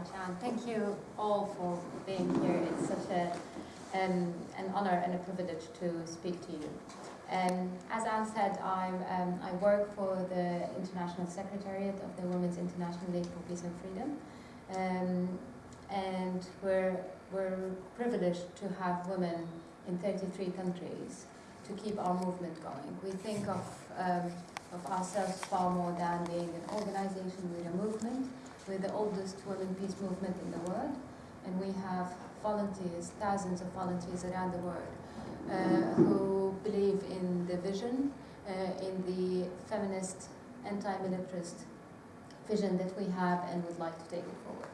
much, Anne. Thank you all for being here. It's such a, um, an honour and a privilege to speak to you. Um, as Anne said, I'm, um, I work for the International Secretariat of the Women's International League for Peace and Freedom. Um, and we're, we're privileged to have women in 33 countries to keep our movement going. We think of, um, of ourselves far more than being an organization with a movement. We're the oldest women peace movement in the world, and we have volunteers, thousands of volunteers around the world uh, who believe in the vision, uh, in the feminist, anti-militarist vision that we have and would like to take it forward.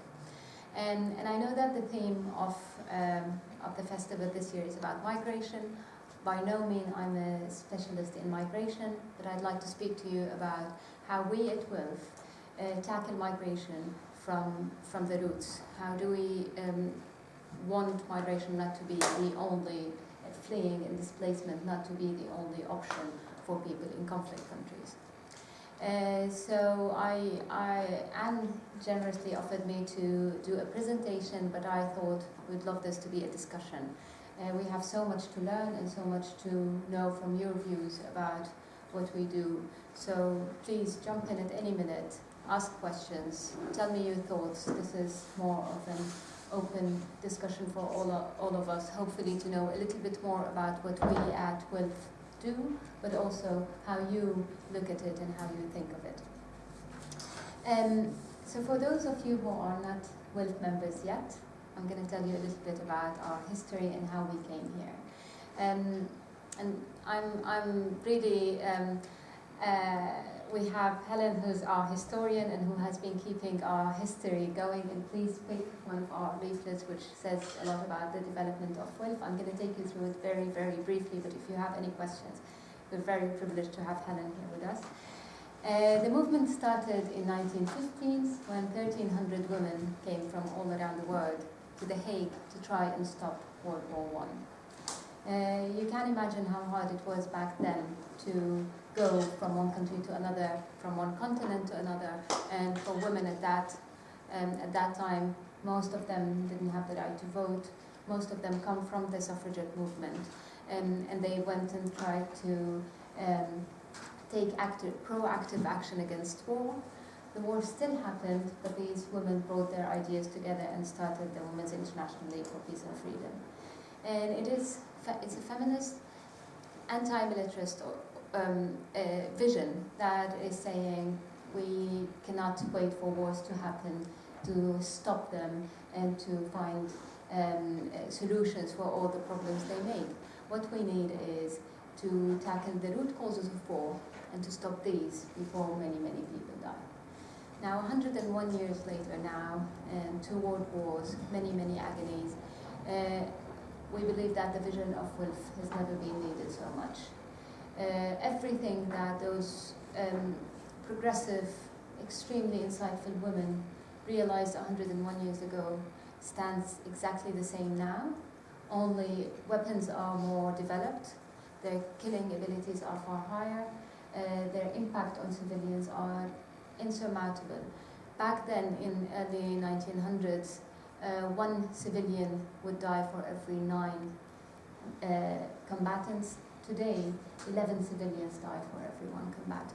And, and I know that the theme of, um, of the festival this year is about migration. By no means I'm a specialist in migration, but I'd like to speak to you about how we at WILPF uh, tackle migration from, from the roots. How do we um, want migration not to be the only fleeing and displacement not to be the only option for people in conflict countries. Uh, so I, I, Anne generously offered me to do a presentation, but I thought we'd love this to be a discussion. Uh, we have so much to learn and so much to know from your views about what we do. So please jump in at any minute, ask questions, tell me your thoughts. This is more of an open discussion for all of, all of us, hopefully to know a little bit more about what we at WILPF do, but also how you look at it and how you think of it. Um, so for those of you who are not WILPF members yet, I'm going to tell you a little bit about our history and how we came here. Um, and I'm, I'm really um, uh, we have Helen, who's our historian and who has been keeping our history going. And please pick one of our leaflets, which says a lot about the development of WILPF. I'm going to take you through it very, very briefly, but if you have any questions, we're very privileged to have Helen here with us. Uh, the movement started in 1915 when 1,300 women came from all around the world to The Hague to try and stop World War I. Uh, you can imagine how hard it was back then to go from one country to another, from one continent to another. And for women at that, um, at that time, most of them didn't have the right to vote. Most of them come from the suffragette movement. Um, and they went and tried to um, take active, proactive action against war. The war still happened, but these women brought their ideas together and started the Women's International League for Peace and Freedom. And it is, it's a feminist, anti-militarist um, vision that is saying we cannot wait for wars to happen to stop them and to find um, solutions for all the problems they make. What we need is to tackle the root causes of war and to stop these before many, many people die. Now, 101 years later now, and two world wars, many, many agonies, uh, we believe that the vision of WILPF has never been needed so much. Uh, everything that those um, progressive, extremely insightful women realized 101 years ago stands exactly the same now, only weapons are more developed, their killing abilities are far higher, uh, their impact on civilians are insurmountable. Back then, in early 1900s, uh, one civilian would die for every nine uh, combatants. Today, 11 civilians die for every one combatant.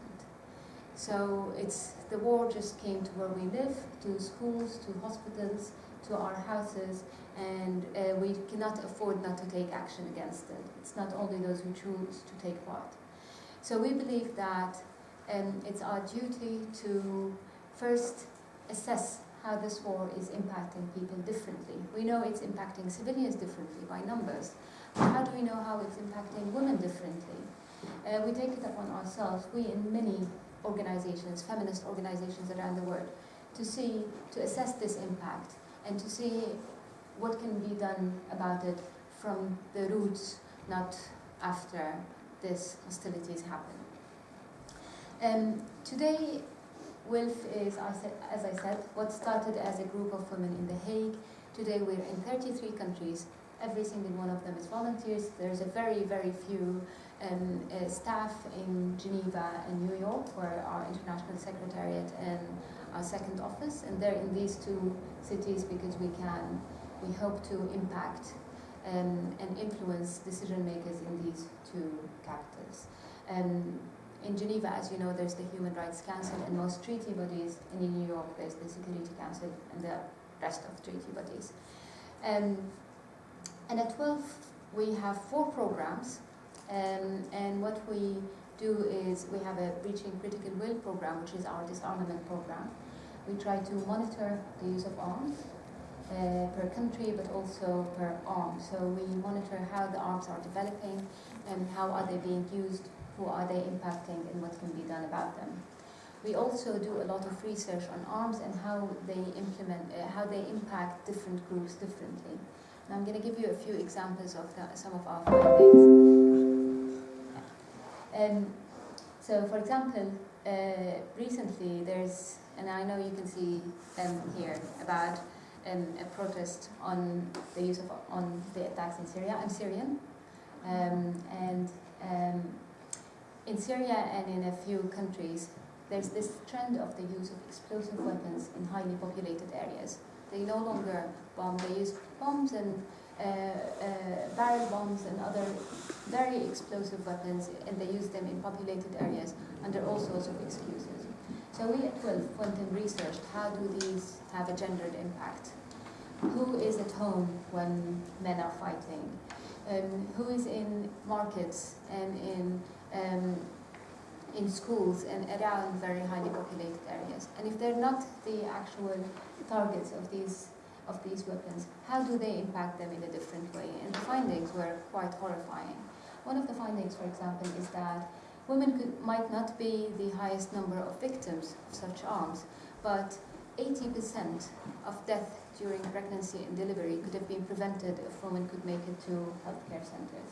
So it's the war just came to where we live, to schools, to hospitals, to our houses, and uh, we cannot afford not to take action against it. It's not only those who choose to take part. So we believe that um, it's our duty to first assess how this war is impacting people differently. We know it's impacting civilians differently by numbers, how do we know how it's impacting women differently? Uh, we take it upon ourselves, we in many organizations, feminist organizations around the world, to see, to assess this impact and to see what can be done about it from the roots, not after this hostilities happen. Um, today, WILPF is, as I said, what started as a group of women in The Hague. Today we're in 33 countries Every single one of them is volunteers. There's a very, very few um, uh, staff in Geneva and New York, where our international secretariat and our second office, and they're in these two cities because we can, we hope to impact um, and influence decision makers in these two capitals. Um, in Geneva, as you know, there's the Human Rights Council and most treaty bodies, and in New York there's the Security Council and the rest of treaty bodies. Um, and at 12 we have four programs, um, and what we do is we have a Reaching Critical Will program, which is our disarmament program. We try to monitor the use of arms uh, per country, but also per arm. So we monitor how the arms are developing and how are they being used who are they impacting and what can be done about them. We also do a lot of research on arms and how they implement, uh, how they impact different groups differently. And I'm going to give you a few examples of the, some of our findings. Um, so, for example, uh, recently there's, and I know you can see um, here about um, a protest on the use of on the attacks in Syria. I'm Syrian, um, and um, in Syria and in a few countries, there's this trend of the use of explosive weapons in highly populated areas. They no longer bomb, they use bombs and uh, uh, barrel bombs and other very explosive weapons, and they use them in populated areas under all sorts of excuses. So we at WILPF went and researched how do these have a gendered impact. Who is at home when men are fighting? Um, who is in markets and in um, in schools and around very highly populated areas. And if they're not the actual targets of these of these weapons, how do they impact them in a different way? And the findings were quite horrifying. One of the findings, for example, is that women could, might not be the highest number of victims of such arms, but 80% of death during pregnancy and delivery could have been prevented if women could make it to healthcare centers.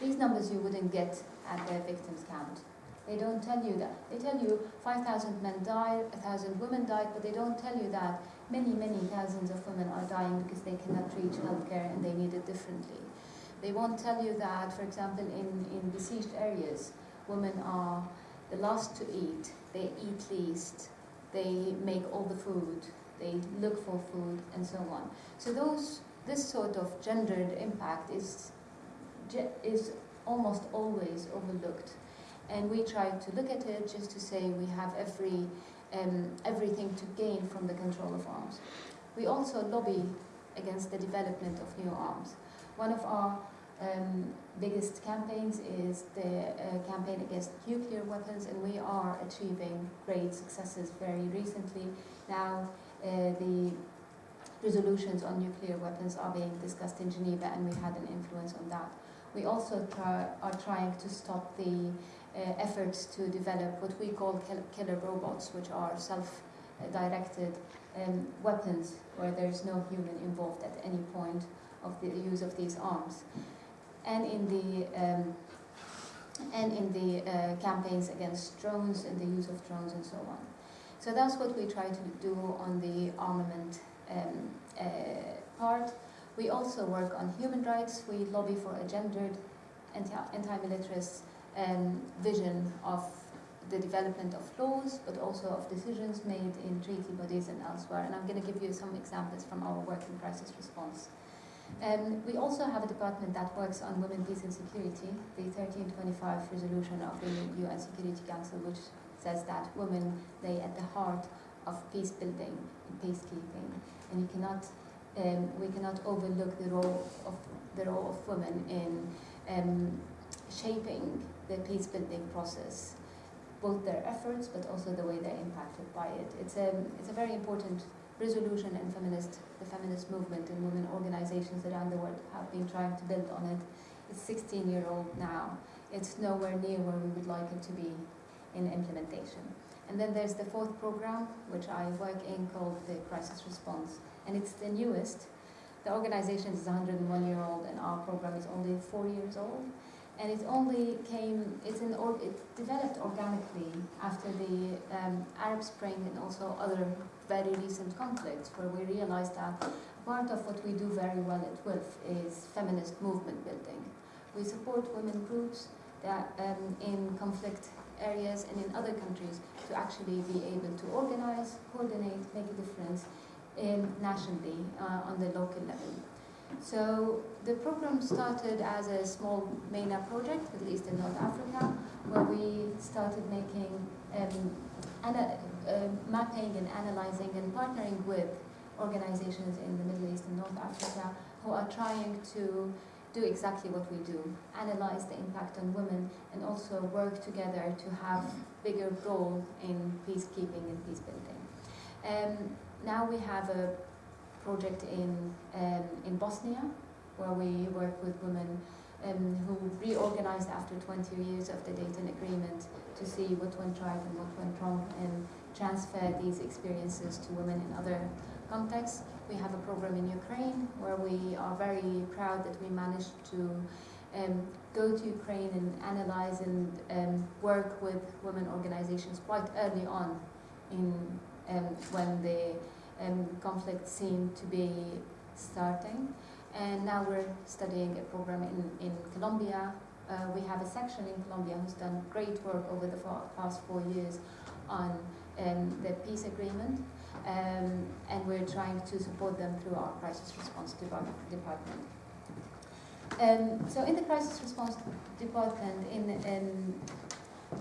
These numbers you wouldn't get at the victims count. They don't tell you that. They tell you 5,000 men died, 1,000 women died, but they don't tell you that many, many thousands of women are dying because they cannot reach healthcare and they need it differently. They won't tell you that, for example, in, in besieged areas, women are the last to eat, they eat least, they make all the food, they look for food, and so on. So those, this sort of gendered impact is is almost always overlooked. And we try to look at it just to say we have every, um, everything to gain from the control of arms. We also lobby against the development of new arms. One of our um, biggest campaigns is the uh, campaign against nuclear weapons, and we are achieving great successes very recently. Now, uh, the resolutions on nuclear weapons are being discussed in Geneva, and we had an influence on that. We also try, are trying to stop the efforts to develop what we call killer robots, which are self-directed um, weapons where there's no human involved at any point of the use of these arms. And in the um, and in the uh, campaigns against drones and the use of drones and so on. So that's what we try to do on the armament um, uh, part. We also work on human rights. We lobby for a gendered, anti-militarist um, vision of the development of laws, but also of decisions made in treaty bodies and elsewhere. And I'm going to give you some examples from our work in crisis response. Um, we also have a department that works on women, peace and security, the 1325 resolution of the UN Security Council, which says that women lay at the heart of peace building and peacekeeping. And you cannot um, we cannot overlook the role of the role of women in um, shaping the peace building process, both their efforts but also the way they're impacted by it. It's a it's a very important resolution and feminist the feminist movement and women organizations around the world have been trying to build on it. It's 16 year old now. It's nowhere near where we would like it to be in implementation. And then there's the fourth program, which I work in, called the Crisis Response and it's the newest. The organization is 101 year old and our program is only four years old. And it only came, it's in, or, it developed organically after the um, Arab Spring and also other very recent conflicts where we realized that part of what we do very well at WILPF is feminist movement building. We support women groups that um, in conflict areas and in other countries to actually be able to organize, coordinate, make a difference in nationally uh, on the local level. So the program started as a small MENA project, at least in North Africa, where we started making um, ana uh, mapping and analyzing and partnering with organizations in the Middle East and North Africa who are trying to do exactly what we do, analyze the impact on women and also work together to have bigger role in peacekeeping and peace building. Um, now we have a project in, um, in Bosnia where we work with women um, who reorganized after 20 years of the Dayton Agreement to see what went right and what went wrong and transfer these experiences to women in other contexts. We have a program in Ukraine where we are very proud that we managed to um, go to Ukraine and analyze and um, work with women organizations quite early on in um, when the um, conflict seemed to be starting. And now we're studying a program in, in Colombia. Uh, we have a section in Colombia who's done great work over the past four years on um, the peace agreement. Um, and we're trying to support them through our crisis response department. Um, so in the crisis response department, in, in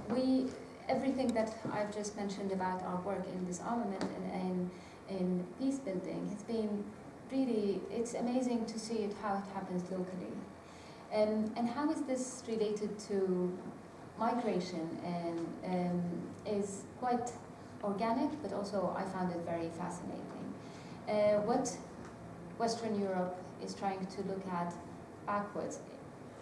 we everything that I've just mentioned about our work in disarmament and in, in peace building has been really it's amazing to see it how it happens locally. Um, and how is this related to migration and um, is quite organic, but also I found it very fascinating. Uh, what Western Europe is trying to look at backwards,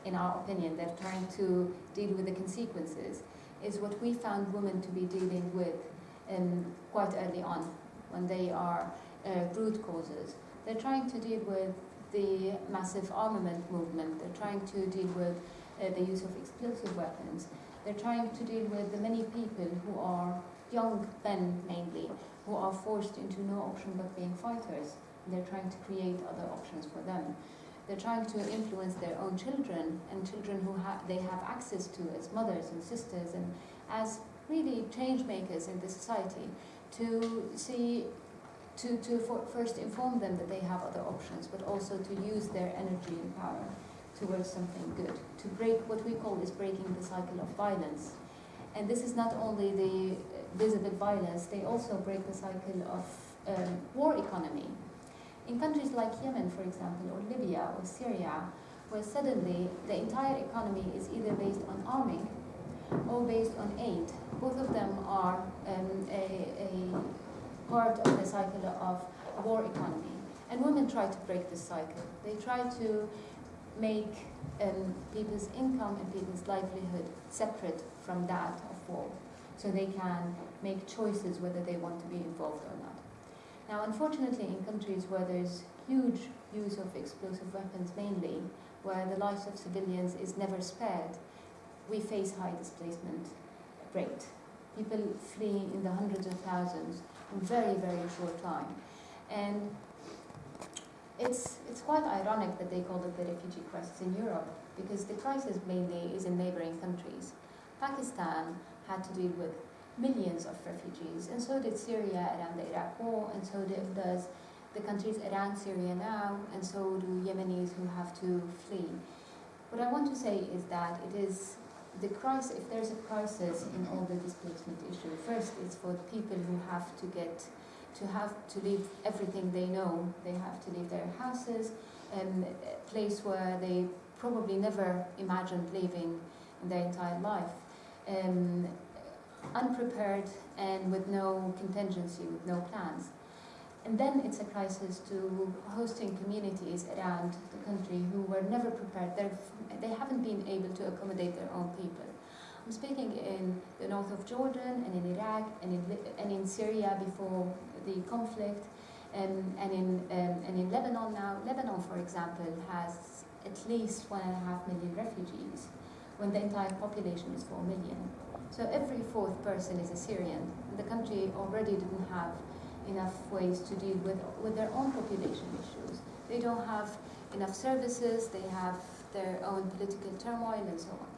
in our opinion, they're trying to deal with the consequences, is what we found women to be dealing with um, quite early on, when they are uh, root causes. They're trying to deal with the massive armament movement, they're trying to deal with uh, the use of explosive weapons, they're trying to deal with the many people who are young men mainly, who are forced into no option but being fighters. They're trying to create other options for them. They're trying to influence their own children and children who ha they have access to as mothers and sisters and as really change makers in the society to see to, to first inform them that they have other options, but also to use their energy and power towards something good, to break what we call is breaking the cycle of violence. And this is not only the visible violence, they also break the cycle of um, war economy. In countries like Yemen, for example, or Libya or Syria, where suddenly the entire economy is either based on arming or based on aid. Both of them are um, a, a part of the cycle of war economy. And women try to break this cycle. They try to make um, people's income and people's livelihood separate from that of war so they can make choices whether they want to be involved or not. Now, unfortunately, in countries where there's huge use of explosive weapons mainly, where the lives of civilians is never spared, we face high displacement rate. People flee in the hundreds of thousands in very, very short time. And it's, it's quite ironic that they call it the refugee crisis in Europe, because the crisis mainly is in neighboring countries. Pakistan had to deal with millions of refugees, and so did Syria around the Iraq war, and so did, does the countries around Syria now, and so do Yemenis who have to flee. What I want to say is that it is the crisis, if there's a crisis in all the displacement issue, first it's for the people who have to get, to have to leave everything they know. They have to leave their houses, and a place where they probably never imagined living in their entire life um, unprepared and with no contingency, with no plans. And then it's a crisis to hosting communities around the country who were never prepared. They're, they haven't been able to accommodate their own people. I'm speaking in the north of Jordan and in Iraq and in, and in Syria before the conflict um, and, in, um, and in Lebanon now. Lebanon, for example, has at least one and a half million refugees when the entire population is 4 million. So every fourth person is a Syrian. The country already didn't have enough ways to deal with, with their own population issues. They don't have enough services, they have their own political turmoil and so on.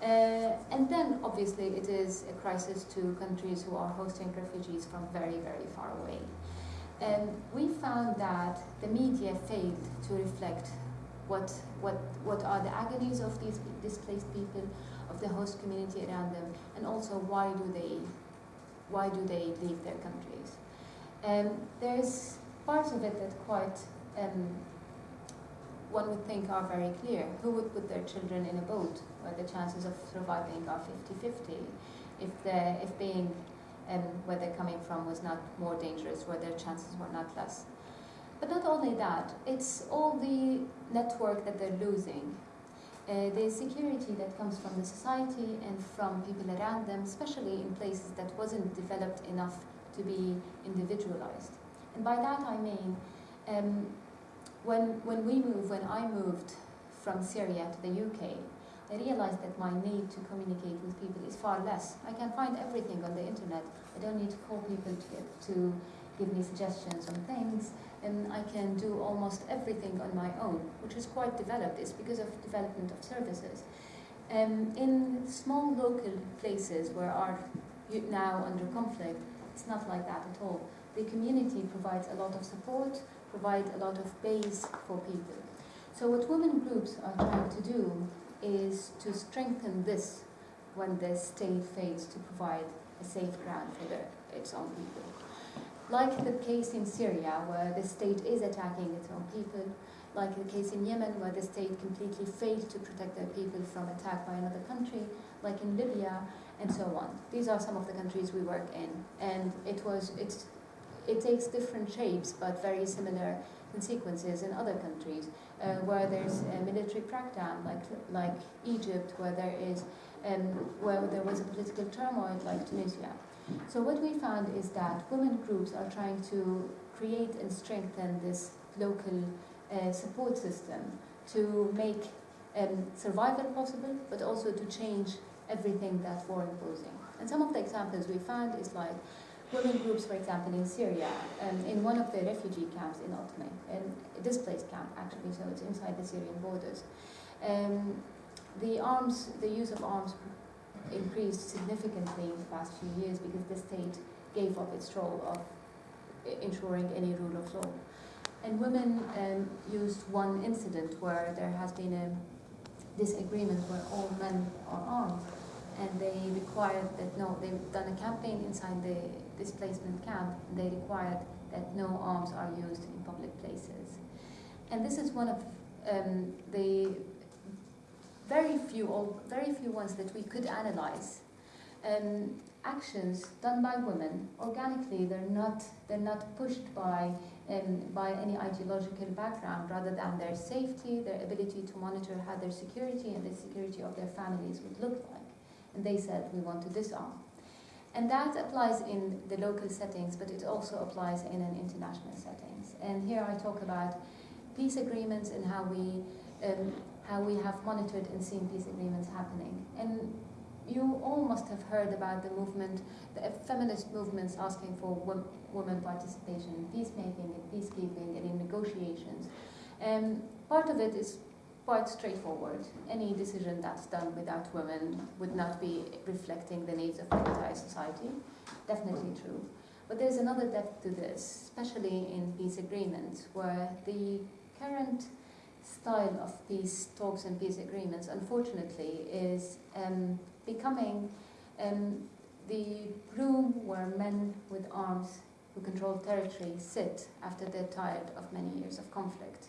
Uh, and then, obviously, it is a crisis to countries who are hosting refugees from very, very far away. And we found that the media failed to reflect what, what, what are the agonies of these displaced people, of the host community around them, and also why do they, why do they leave their countries. Um, there's parts of it that quite um, one would think are very clear. Who would put their children in a boat where the chances of surviving are 50-50 if, if being um, where they're coming from was not more dangerous, where their chances were not less. But not only that, it's all the network that they're losing. Uh, the security that comes from the society and from people around them, especially in places that wasn't developed enough to be individualized. And by that I mean, um, when, when we moved, when I moved from Syria to the UK, I realized that my need to communicate with people is far less. I can find everything on the internet. I don't need to call people to, to give me suggestions on things, and I can do almost everything on my own, which is quite developed. It's because of development of services. Um, in small local places where are now under conflict, it's not like that at all. The community provides a lot of support, provide a lot of base for people. So what women groups are trying to do is to strengthen this when the state fails to provide a safe ground for the, its own people. Like the case in Syria, where the state is attacking its own people, like the case in Yemen, where the state completely failed to protect their people from attack by another country, like in Libya, and so on. These are some of the countries we work in, and it was it's it takes different shapes, but very similar in sequences in other countries uh, where there's a military crackdown, like like Egypt, where there is um, where there was a political turmoil, like Tunisia. So what we found is that women groups are trying to create and strengthen this local uh, support system to make um, survival possible, but also to change everything that war imposing. And some of the examples we found is like women groups, for example, in Syria, um, in one of the refugee camps in Atmeh, a displaced camp actually, so it's inside the Syrian borders. Um, the arms, the use of arms increased significantly in the past few years because the state gave up its role of ensuring any rule of law. And women um, used one incident where there has been a disagreement where all men are armed and they required that no, they've done a campaign inside the displacement camp, and they required that no arms are used in public places. And this is one of um, the very few, or very few ones that we could analyze. Um, actions done by women organically, they're not, they're not pushed by, um, by any ideological background, rather than their safety, their ability to monitor how their security and the security of their families would look like. And they said, we want to disarm. And that applies in the local settings, but it also applies in an international settings. And here I talk about peace agreements and how we, um, how we have monitored and seen peace agreements happening. And you all must have heard about the movement, the feminist movements asking for women participation in peacemaking and peacekeeping and in negotiations. Um, part of it is quite straightforward. Any decision that's done without women would not be reflecting the needs of the entire society. Definitely true. But there's another depth to this, especially in peace agreements, where the current style of peace talks and peace agreements, unfortunately, is um, becoming um, the room where men with arms who control territory sit after they're tired of many years of conflict.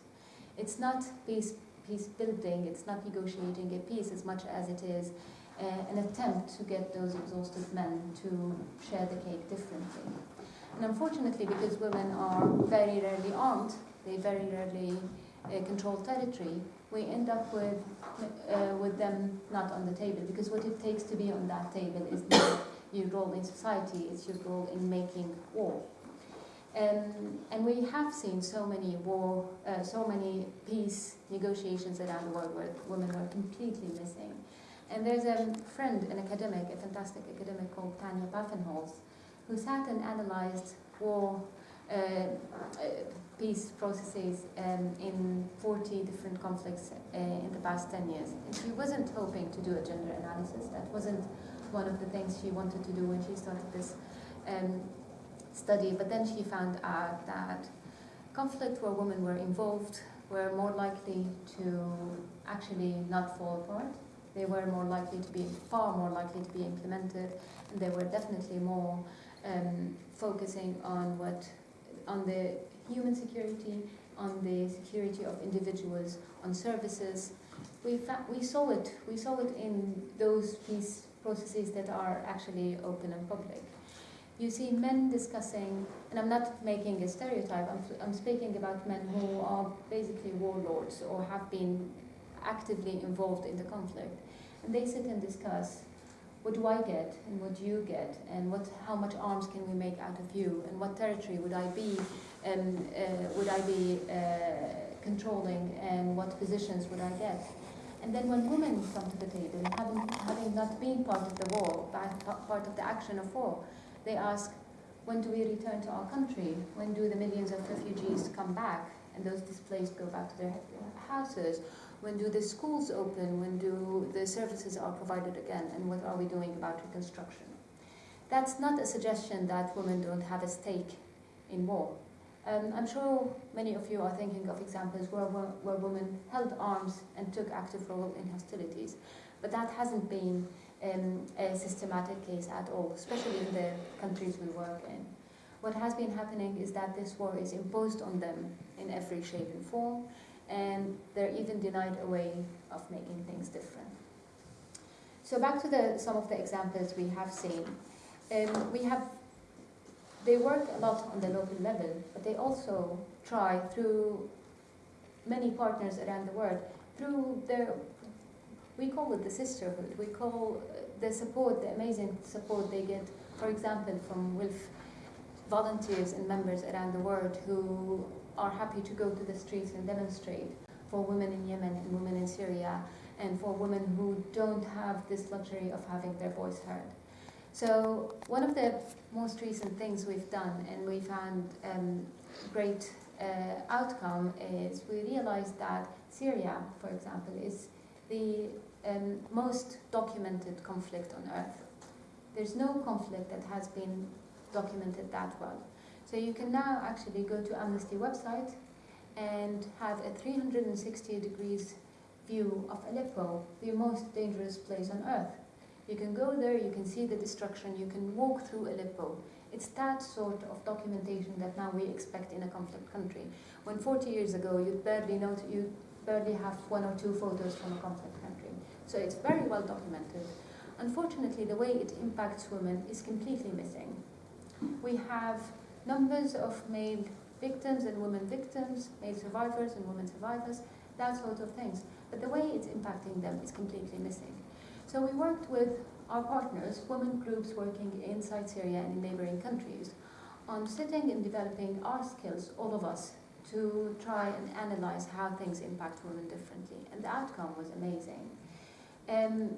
It's not peace peace building, it's not negotiating a peace as much as it is uh, an attempt to get those exhausted men to share the cake differently. And unfortunately, because women are very rarely armed, they very rarely uh, control territory, we end up with, uh, with them not on the table, because what it takes to be on that table is not your role in society, it's your role in making war. Um, and we have seen so many war, uh, so many peace negotiations around the world where women are completely missing. And there's a friend, an academic, a fantastic academic called Thania Paffenholz, who sat and analyzed war uh, uh, peace processes um, in 40 different conflicts uh, in the past 10 years. And she wasn't hoping to do a gender analysis. That wasn't one of the things she wanted to do when she started this um, study. But then she found out that conflict where women were involved were more likely to actually not fall apart. They were more likely to be, far more likely to be implemented, and they were definitely more um, focusing on what, on the human security, on the security of individuals, on services. We, we saw it, we saw it in those peace processes that are actually open and public. You see men discussing, and I'm not making a stereotype, I'm, I'm speaking about men who are basically warlords or have been actively involved in the conflict. And they sit and discuss what do I get and what do you get? And what how much arms can we make out of you? And what territory would I be um, uh, would I be uh, controlling? And what positions would I get? And then when women come to the table having, having not been part of the war part of the action of war they ask when do we return to our country when do the millions of refugees come back and those displaced go back to their houses when do the schools open? When do the services are provided again? And what are we doing about reconstruction? That's not a suggestion that women don't have a stake in war. Um, I'm sure many of you are thinking of examples where, where women held arms and took active role in hostilities, but that hasn't been um, a systematic case at all, especially in the countries we work in. What has been happening is that this war is imposed on them in every shape and form, and they're even denied a way of making things different. So back to the, some of the examples we have seen. Um, we have, they work a lot on the local level, but they also try through many partners around the world, through their, we call it the sisterhood, we call the support, the amazing support they get, for example, from WILPF volunteers and members around the world who are happy to go to the streets and demonstrate for women in Yemen and women in Syria and for women who don't have this luxury of having their voice heard. So one of the most recent things we've done and we found um, great uh, outcome is we realized that Syria, for example, is the um, most documented conflict on earth. There's no conflict that has been documented that well. So you can now actually go to Amnesty website and have a 360 degrees view of Aleppo, the most dangerous place on earth. You can go there, you can see the destruction, you can walk through Aleppo. It's that sort of documentation that now we expect in a conflict country. When 40 years ago you barely know you barely have one or two photos from a conflict country. So it's very well documented. Unfortunately, the way it impacts women is completely missing. We have numbers of male victims and women victims, male survivors and women survivors, that sort of things. But the way it's impacting them is completely missing. So we worked with our partners, women groups working inside Syria and in neighboring countries, on sitting and developing our skills, all of us, to try and analyze how things impact women differently. And the outcome was amazing. Um,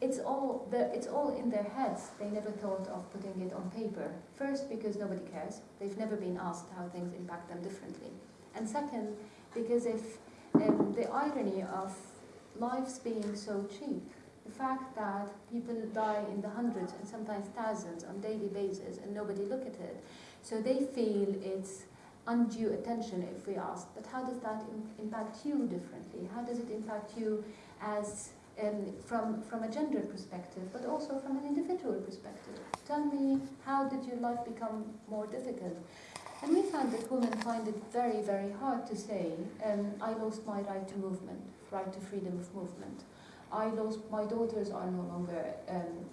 it's all the, it's all in their heads. They never thought of putting it on paper. First, because nobody cares. They've never been asked how things impact them differently. And second, because if um, the irony of lives being so cheap, the fact that people die in the hundreds and sometimes thousands on daily basis and nobody look at it, so they feel it's undue attention if we ask, but how does that Im impact you differently? How does it impact you as um, from, from a gender perspective, but also from an individual perspective. Tell me, how did your life become more difficult? And we found that women find it very, very hard to say, um, I lost my right to movement, right to freedom of movement. I lost, my daughters are no longer um,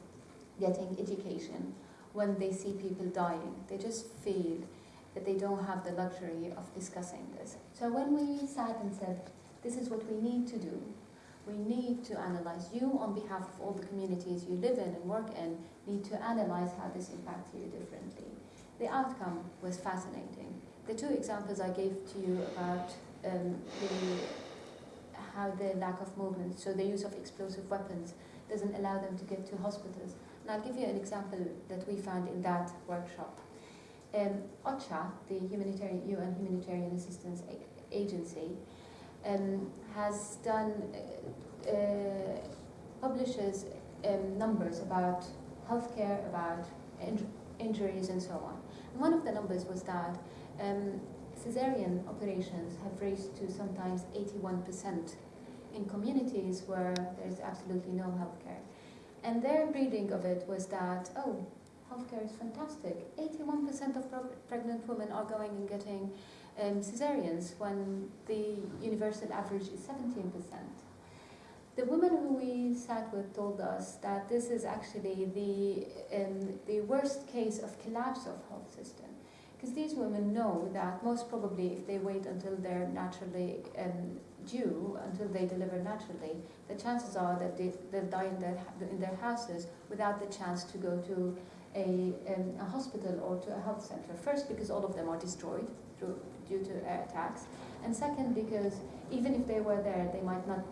getting education when they see people dying. They just feel that they don't have the luxury of discussing this. So when we sat and said, this is what we need to do, we need to analyze you on behalf of all the communities you live in and work in need to analyze how this impacts you differently. The outcome was fascinating. The two examples I gave to you about um, the, how the lack of movement, so the use of explosive weapons, doesn't allow them to get to hospitals. And I'll give you an example that we found in that workshop. Um, OCHA, the humanitarian, UN Humanitarian Assistance Agency, um, has done, uh, uh, publishes um, numbers about healthcare, about in injuries and so on. And one of the numbers was that um, cesarean operations have raised to sometimes 81% in communities where there's absolutely no healthcare. And their reading of it was that, oh, healthcare is fantastic. 81% of pregnant women are going and getting um, cesareans when the universal average is 17%. The women who we sat with told us that this is actually the, um, the worst case of collapse of health system. Because these women know that most probably if they wait until they're naturally um, due, until they deliver naturally, the chances are that they, they'll die in their, in their houses without the chance to go to a, um, a hospital or to a health center. First, because all of them are destroyed through, due to air attacks. And second, because even if they were there, they might not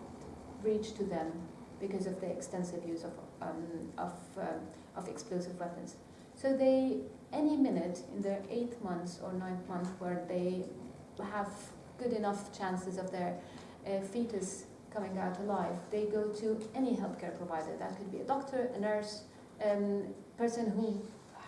reach to them because of the extensive use of, um, of, um, of explosive weapons. So they, any minute in their eighth months or ninth month where they have good enough chances of their uh, fetus coming out alive, they go to any healthcare provider. That could be a doctor, a nurse, um, person who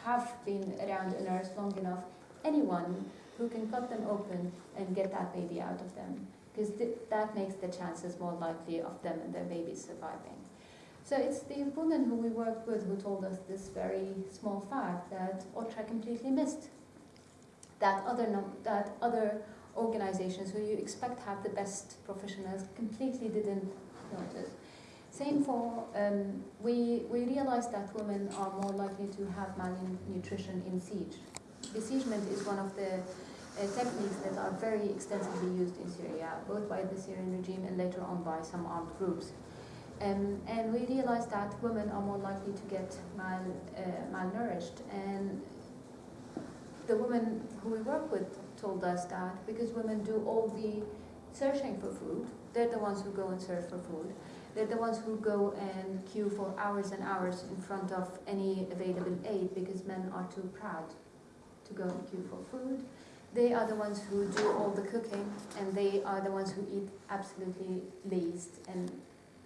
have been around a nurse long enough, anyone who can cut them open and get that baby out of them. Because th that makes the chances more likely of them and their babies surviving. So it's the woman who we worked with who told us this very small fact that OCHA completely missed. That other, that other organizations who you expect have the best professionals completely didn't notice. Same for, um, we, we realized that women are more likely to have malnutrition in siege. Besiegement is one of the uh, techniques that are very extensively used in Syria, both by the Syrian regime and later on by some armed groups. Um, and we realized that women are more likely to get mal, uh, malnourished. And the women who we work with told us that because women do all the searching for food, they're the ones who go and search for food. They're the ones who go and queue for hours and hours in front of any available aid because men are too proud to go and queue for food. They are the ones who do all the cooking and they are the ones who eat absolutely least and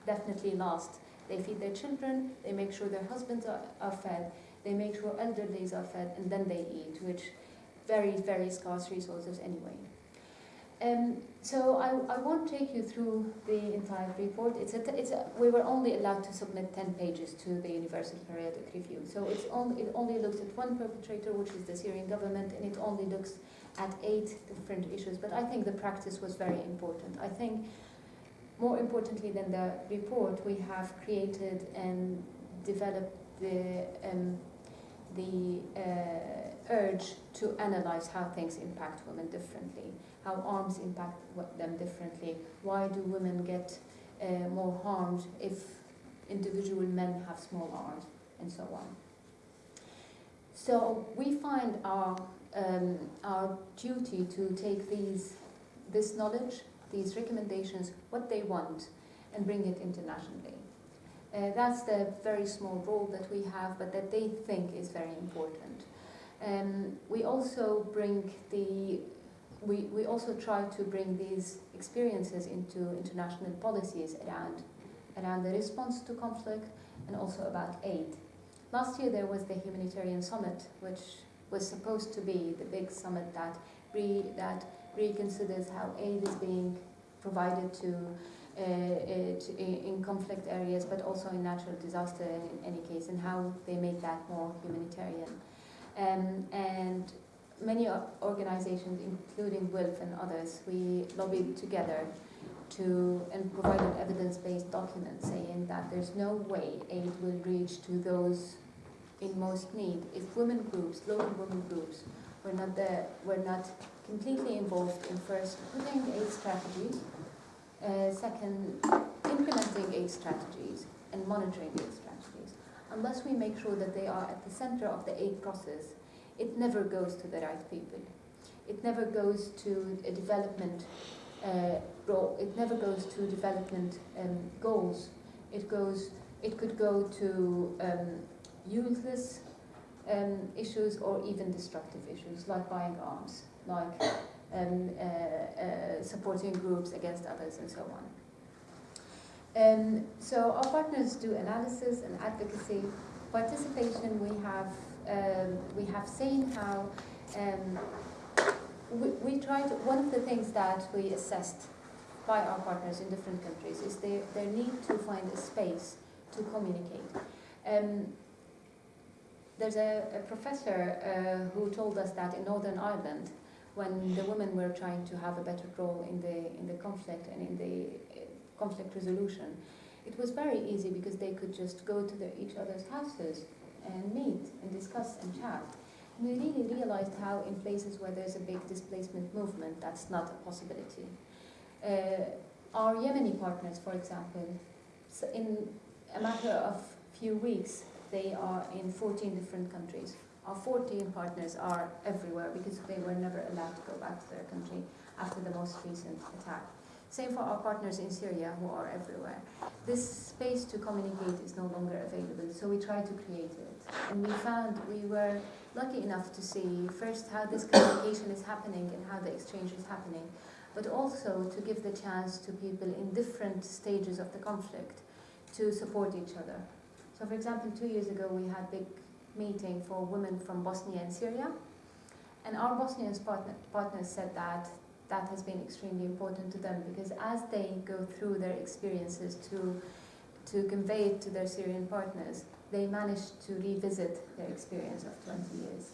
definitely last. They feed their children, they make sure their husbands are, are fed, they make sure elderlies are fed and then they eat, which very, very scarce resources anyway. Um, so I, I won't take you through the entire report. It's a, it's a, we were only allowed to submit 10 pages to the Universal Periodic Review. So it's only, it only looks at one perpetrator, which is the Syrian government, and it only looks at eight different issues. But I think the practice was very important. I think more importantly than the report, we have created and developed the, um, the uh, urge to analyze how things impact women differently how arms impact them differently. Why do women get uh, more harmed if individual men have small arms, and so on. So we find our, um, our duty to take these, this knowledge, these recommendations, what they want, and bring it internationally. Uh, that's the very small role that we have, but that they think is very important. Um, we also bring the we, we also try to bring these experiences into international policies around, around the response to conflict and also about aid. Last year there was the humanitarian summit, which was supposed to be the big summit that, re, that reconsiders how aid is being provided to, uh, it, in conflict areas, but also in natural disaster in any case, and how they make that more humanitarian. Um, and many organizations, including WILPF and others, we lobbied together to and provided evidence-based documents saying that there's no way aid will reach to those in most need if women groups, local women groups, were not there, were not completely involved in first putting aid strategies, uh, second implementing aid strategies and monitoring aid strategies. Unless we make sure that they are at the center of the aid process it never goes to the right people. It never goes to a development uh, role. It never goes to development um, goals. It goes. It could go to um, useless um, issues or even destructive issues like buying arms, like um, uh, uh, supporting groups against others and so on. Um, so our partners do analysis and advocacy. Participation, we have, um, we have seen how um, we, we tried, one of the things that we assessed by our partners in different countries is their, their need to find a space to communicate. Um, there's a, a professor uh, who told us that in Northern Ireland, when the women were trying to have a better role in the, in the conflict and in the uh, conflict resolution, it was very easy because they could just go to each other's houses and meet and discuss and chat. And we really realized how in places where there's a big displacement movement, that's not a possibility. Uh, our Yemeni partners, for example, in a matter of few weeks, they are in 14 different countries. Our 14 partners are everywhere because they were never allowed to go back to their country after the most recent attack. Same for our partners in Syria who are everywhere. This space to communicate is no longer available, so we tried to create it. And we found we were lucky enough to see first how this communication is happening and how the exchange is happening, but also to give the chance to people in different stages of the conflict to support each other. So for example, two years ago we had big meeting for women from Bosnia and Syria. And our Bosnian partner, partners said that that has been extremely important to them because as they go through their experiences to, to convey it to their Syrian partners, they manage to revisit their experience of 20 years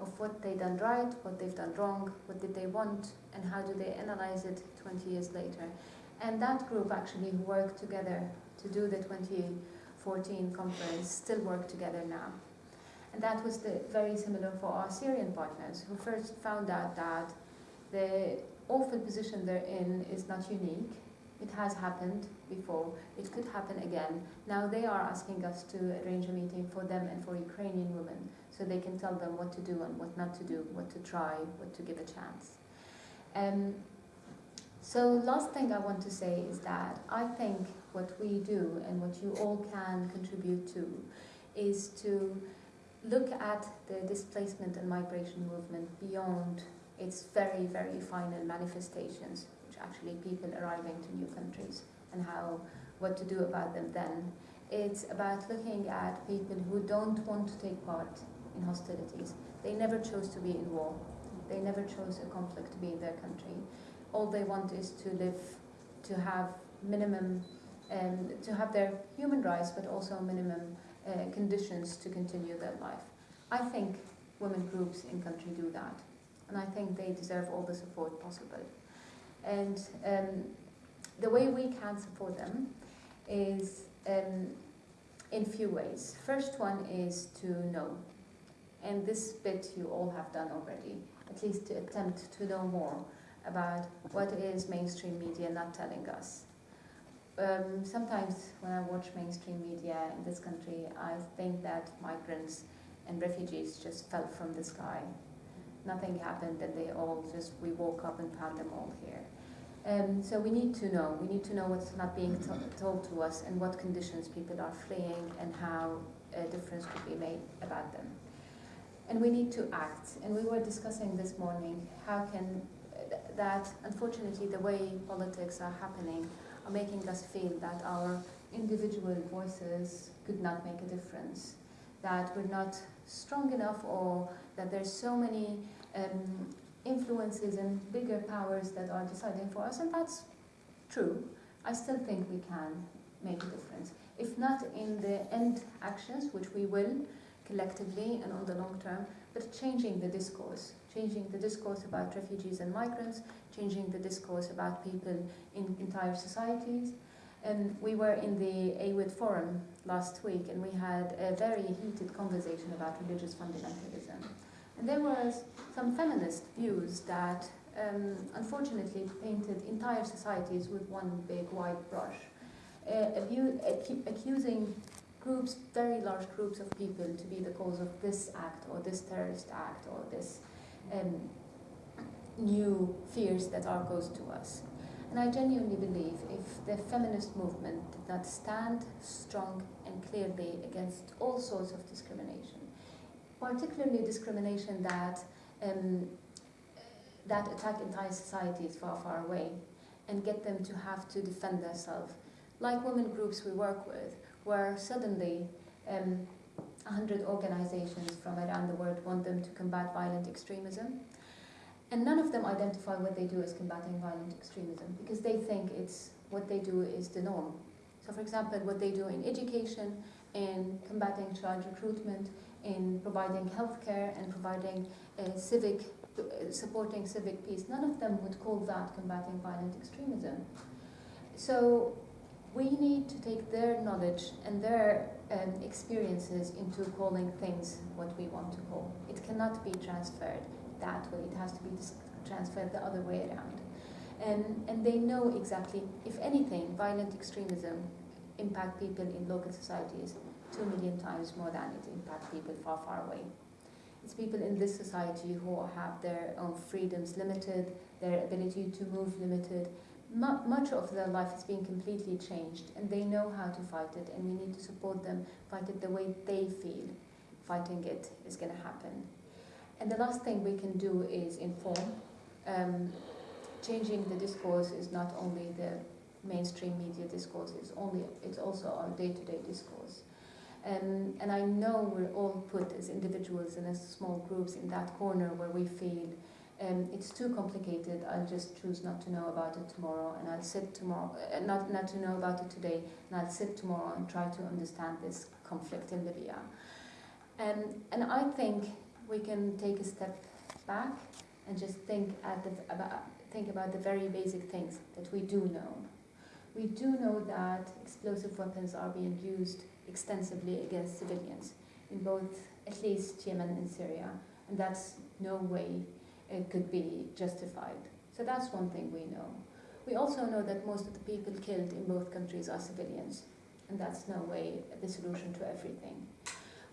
of what they've done right, what they've done wrong, what did they want, and how do they analyze it 20 years later. And that group actually worked together to do the 2014 conference, still work together now. And that was the, very similar for our Syrian partners, who first found out that the awful position they're in is not unique. It has happened before. It could happen again. Now they are asking us to arrange a meeting for them and for Ukrainian women so they can tell them what to do and what not to do, what to try, what to give a chance. Um, so last thing I want to say is that I think what we do and what you all can contribute to is to look at the displacement and migration movement beyond its very, very final manifestations, which actually people arriving to new countries and how, what to do about them then. It's about looking at people who don't want to take part in hostilities. They never chose to be in war. They never chose a conflict to be in their country. All they want is to live, to have minimum, um, to have their human rights, but also minimum uh, conditions to continue their life. I think women groups in country do that, and I think they deserve all the support possible. And um, the way we can support them is um, in few ways. First one is to know, and this bit you all have done already, at least to attempt to know more about what is mainstream media not telling us um, sometimes when I watch mainstream media in this country, I think that migrants and refugees just fell from the sky. Nothing happened and they all just, we woke up and found them all here. Um, so we need to know, we need to know what's not being told to us and what conditions people are fleeing and how a difference could be made about them. And we need to act. And we were discussing this morning how can uh, that, unfortunately, the way politics are happening making us feel that our individual voices could not make a difference, that we're not strong enough or that there's so many um, influences and bigger powers that are deciding for us, and that's true. I still think we can make a difference. If not in the end actions, which we will collectively and on the long term, but changing the discourse, changing the discourse about refugees and migrants, changing the discourse about people in entire societies. And we were in the AWID forum last week and we had a very heated conversation about religious fundamentalism. And there was some feminist views that um, unfortunately painted entire societies with one big white brush, uh, accusing groups, very large groups of people to be the cause of this act or this terrorist act or this um, new fears that are caused to us. And I genuinely believe if the feminist movement did not stand strong and clearly against all sorts of discrimination, particularly discrimination that um, that attack entire societies far, far away and get them to have to defend themselves. Like women groups we work with, where suddenly um, 100 organizations from around the world want them to combat violent extremism. And none of them identify what they do as combating violent extremism because they think it's what they do is the norm. So for example, what they do in education, in combating child recruitment, in providing healthcare and providing uh, civic, uh, supporting civic peace, none of them would call that combating violent extremism. So we need to take their knowledge and their um, experiences into calling things what we want to call. It cannot be transferred that way, it has to be transferred the other way around. And, and they know exactly, if anything, violent extremism impact people in local societies two million times more than it impacts people far, far away. It's people in this society who have their own freedoms limited, their ability to move limited. Much of their life is being completely changed, and they know how to fight it, and we need to support them fight it the way they feel fighting it is going to happen. And the last thing we can do is inform. Um, changing the discourse is not only the mainstream media discourse, it's, only, it's also our day-to-day -day discourse. Um, and I know we're all put as individuals and as small groups in that corner where we feel um, it's too complicated, I'll just choose not to know about it tomorrow and I'll sit tomorrow, uh, not, not to know about it today, and I'll sit tomorrow and try to understand this conflict in Libya. Um, and I think we can take a step back and just think, at the, about, think about the very basic things that we do know. We do know that explosive weapons are being used extensively against civilians in both, at least Yemen and Syria, and that's no way it could be justified. So that's one thing we know. We also know that most of the people killed in both countries are civilians, and that's no way the solution to everything.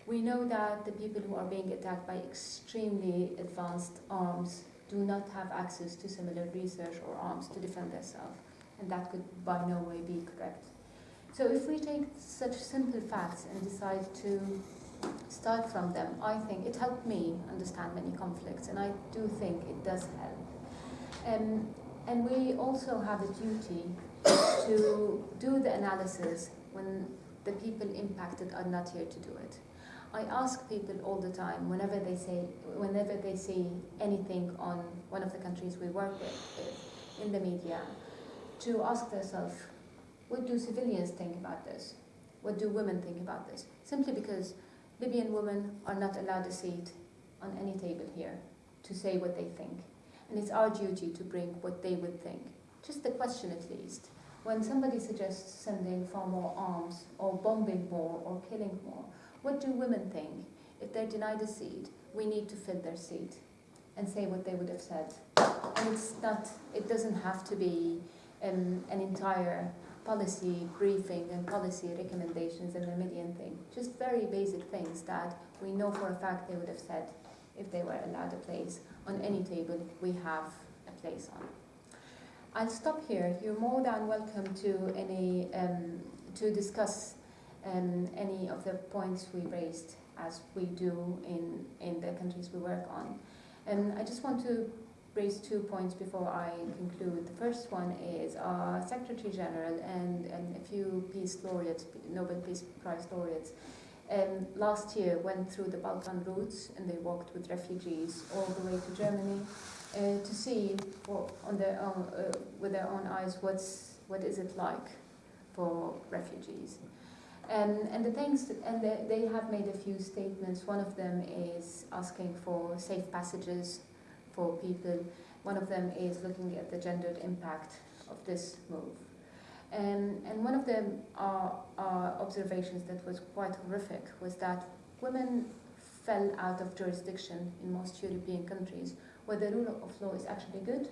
We know that the people who are being attacked by extremely advanced arms do not have access to similar research or arms to defend themselves, and that could by no way be correct. So if we take such simple facts and decide to start from them, I think it helped me understand many conflicts, and I do think it does help. Um, and we also have a duty to do the analysis when the people impacted are not here to do it. I ask people all the time, whenever they say, whenever they see anything on one of the countries we work with in the media, to ask themselves, what do civilians think about this? What do women think about this? Simply because Libyan women are not allowed a seat on any table here to say what they think. And it's our duty to bring what they would think. Just the question at least. When somebody suggests sending far more arms, or bombing more, or killing more, what do women think? If they're denied a seat, we need to fill their seat and say what they would have said. And it's not, it doesn't have to be um, an entire policy briefing and policy recommendations and a million things. Just very basic things that we know for a fact they would have said if they were allowed a place on any table we have a place on. I'll stop here. You're more than welcome to any um, to discuss um, any of the points we raised as we do in, in the countries we work on. And I just want to raise two points before I conclude. The first one is our Secretary General and, and a few peace laureates, Nobel Peace Prize laureates, um, last year went through the Balkan routes and they walked with refugees all the way to Germany uh, to see on their own, uh, with their own eyes what's, what is it like for refugees. Um, and the things, and the, they have made a few statements. One of them is asking for safe passages for people. One of them is looking at the gendered impact of this move. And, and one of the uh, uh, observations that was quite horrific was that women fell out of jurisdiction in most European countries where the rule of law is actually good,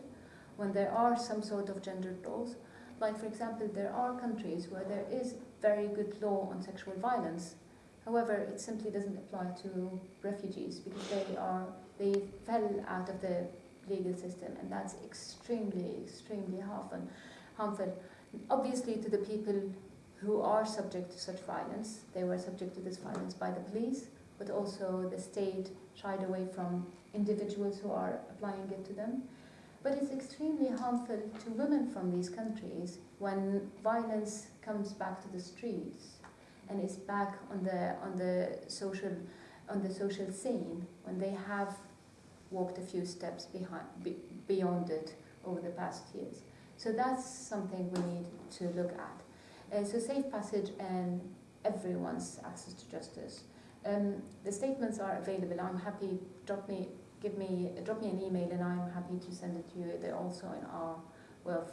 when there are some sort of gendered laws. Like, for example, there are countries where there is very good law on sexual violence. However, it simply doesn't apply to refugees because they are they fell out of the legal system, and that's extremely, extremely harmful. harmful. Obviously, to the people who are subject to such violence, they were subject to this violence by the police but also the state shied away from individuals who are applying it to them. But it's extremely harmful to women from these countries when violence comes back to the streets and is back on the on the social on the social scene when they have walked a few steps behind be, beyond it over the past years. So that's something we need to look at. Uh, so safe passage and everyone's access to justice. Um, the statements are available. I'm happy. Drop me, give me, drop me an email, and I'm happy to send it to you. They're also in our WILPF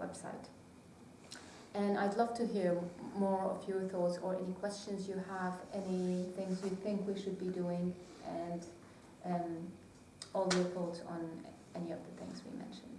website. And I'd love to hear more of your thoughts or any questions you have, any things you think we should be doing, and um, all your thoughts on any of the things we mentioned.